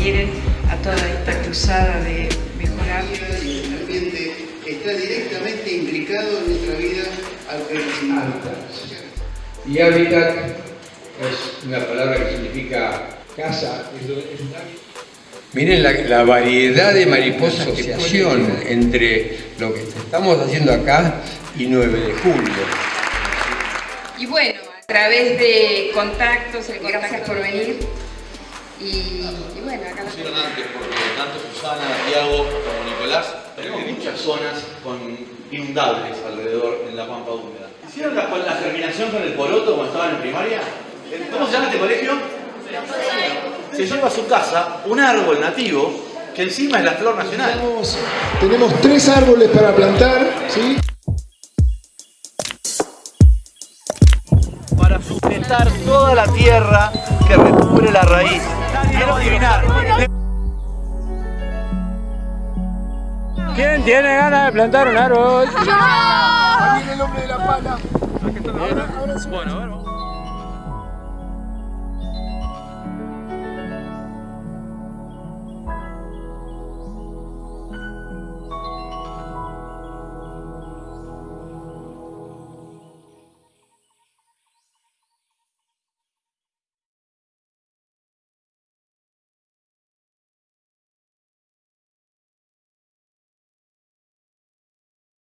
adhieren a toda esta cruzada de mejorar. El ambiente está directamente implicado en nuestra vida al crecimiento. Y hábitat es una palabra que significa casa. Miren la, la variedad de mariposas que asociación entre lo que estamos haciendo acá y 9 de julio. Y bueno, a través de contactos, el gracias por venir. Y, y bueno, acá nos Hicieron antes porque tanto Susana, Tiago como Nicolás tenemos muchas zonas con inundables alrededor en la pampa húmeda. ¿Hicieron la, la germinación con el poroto cuando estaban en primaria? ¿Cómo se llama este colegio? Se lleva a su casa un árbol nativo que encima es la flor nacional. Tenemos, tenemos tres árboles para plantar, ¿sí? Toda la tierra que recubre la raíz. Quiero adivinar. ¿Quién tiene ganas de plantar un árbol? Ahí viene el hombre de la pala. Bueno, a ver, vamos.